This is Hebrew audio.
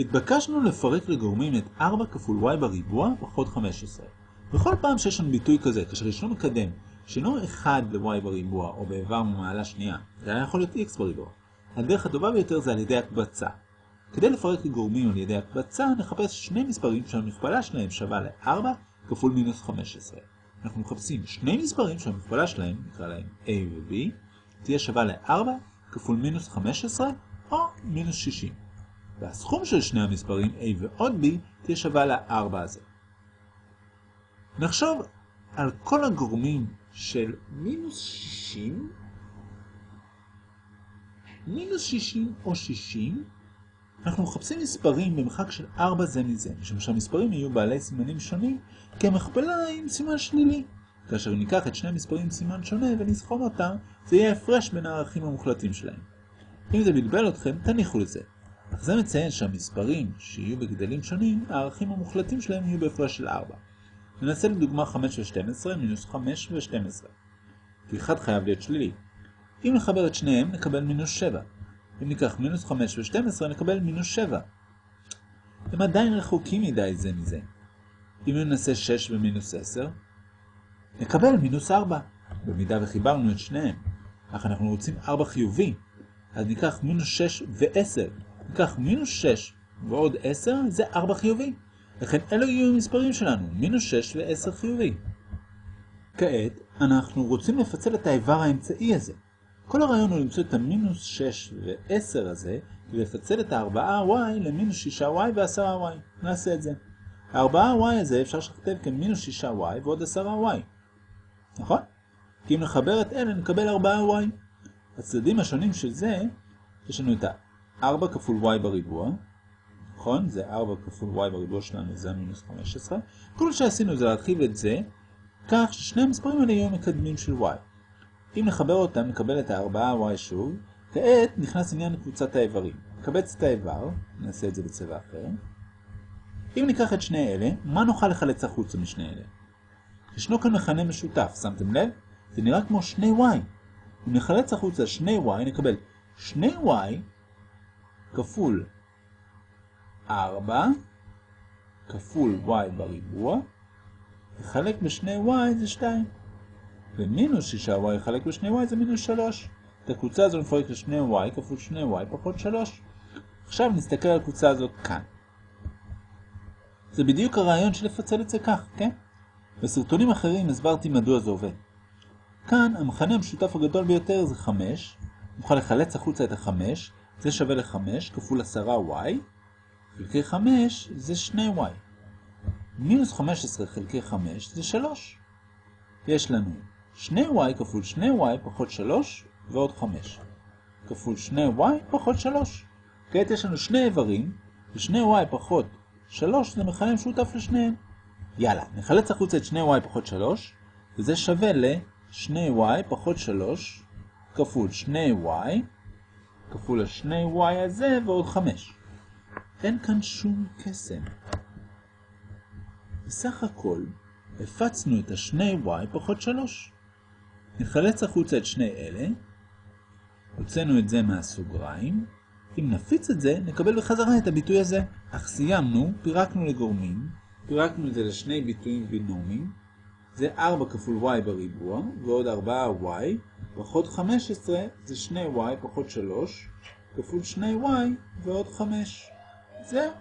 התבקשנו לפרק לגורמים את 4 כפול y בריבוע פחות 15. בכל פעם שיש לנו ביטוי כזה, כאשר ישנו מקדם שאינו 1 ל-y בריבוע או באיבר ממעלה שנייה, זה היה יכול להיות x בריבוע. הדרך הטובה ביותר זה על ידי הקבצה. כדי לפרק לגורמים על ידי הקבצה, נחפש שני מספרים שהמכפלה שלהם שווה ל-4 כפול מינוס 15. אנחנו מחפשים שני מספרים שהמכפלה שלהם, נקרא להם a ו-b, תהיה שווה ל-4 כפול מינוס 15 או מינוס 60. והסכום של שני המספרים a ועוד b תהיה שווה ל-4 הזה. נחשוב על כל הגורמים של מינוס 60, מינוס 60 או 60, אנחנו מחפשים מספרים במרחק של 4 זה מזה, משום שהמספרים יהיו בעלי סימנים שונים, כי המכפלה עם סימן שלילי. כאשר ניקח את שני המספרים עם סימן שונה ונסכום אותם, זה יהיה הפרש בין הערכים המוחלטים שלהם. אם זה בלבל אתכם, תניחו לזה. זה מציין שהמספרים שיהיו בגדלים שונים, הערכים המוחלטים שלהם יהיו בהפרש של 4. ננסה לדוגמה 5 ו-12 מינוס 5 ו-12. כי אחד חייב להיות שלילי. אם נחבר את שניהם, נקבל מינוס 7. אם ניקח מינוס 5 ו-12, נקבל מינוס 7. הם עדיין רחוקים מדי זה מזה. אם ננסה 6 ומינוס 10, נקבל מינוס 4, במידה וחיברנו את שניהם. אך אנחנו רוצים 4 חיובי, אז ניקח מינוס 6 ו-10. ניקח מינוס 6 ועוד 10, זה 4 חיובי. לכן אלו יהיו המספרים שלנו, מינוס 6 ו-10 חיובי. כעת, אנחנו רוצים לפצל את האיבר האמצעי הזה. כל הרעיון הוא למצוא את המינוס 6 ו-10 הזה, ולפצל את ה-4y למינוס 6y ו-10y. נעשה את זה. ה-4y הזה אפשר לשכתב כמינוס 6y ועוד 10y. נכון? כי אם נחבר את אלה נקבל 4y. הצדדים השונים של זה, יש לנו את ה-4 כפול y בריבוע, נכון? זה 4 כפול y בריבוע שלנו, זה המינוס 15. כל שעשינו זה להרחיב את זה, כך ששני המספרים האלה יהיו מקדמים של y. אם נחבר אותם, נקבל את ה-4y שוב. כעת נכנס עניין קבוצת האיברים. נקבץ את האיבר, נעשה את זה בצבע אחר. אם ניקח את שני אלה, מה נוכל לחלץ החוצה משני אלה? ישנו כאן מכנה משותף, שמתם לב? זה נראה כמו שני y. אם נחלץ החוצה שני y, נקבל שני y כפול 4 כפול y בריבוע, לחלק בשני y זה 2. ומינוס 6y לחלק בשני y זה מינוס 3. את הקבוצה הזו נפרק לשני y כפול שני y פחות 3. עכשיו נסתכל על הקבוצה הזאת כאן. זה בדיוק הרעיון של לפצל את זה כך, כן? בסרטונים אחרים הסברתי מדוע זה עובד. כאן המכנה המשותף הגדול ביותר זה 5. נוכל לחלץ החוצה את ה-5, זה שווה ל-5 כפול 10y, חלקי 5 זה 2y. מינוס 15 חלקי 5 זה 3. יש לנו 2y כפול 2y פחות 3 ועוד 5. כפול 2y פחות 3. כעת יש לנו שני איברים, ו-2y פחות 3 זה מכנה משותף לשניהם. יאללה, נחלץ החוצה את 2y פחות 3, וזה שווה ל-2y פחות 3 כפול 2y כפול ה-2y הזה ועוד 5. אין כאן שום קסם. בסך הכל, הפצנו את ה-2y פחות 3. נחלץ החוצה את שני אלה, הוצאנו את זה מהסוגריים, אם נפיץ את זה, נקבל בחזרה את הביטוי הזה. אך סיימנו, פירקנו לגורמים, פירקנו את זה לשני ביטויים בינומיים, זה 4 כפול y בריבוע, ועוד 4y, פחות 15 זה 2y פחות 3, כפול 2y ועוד 5. זהו.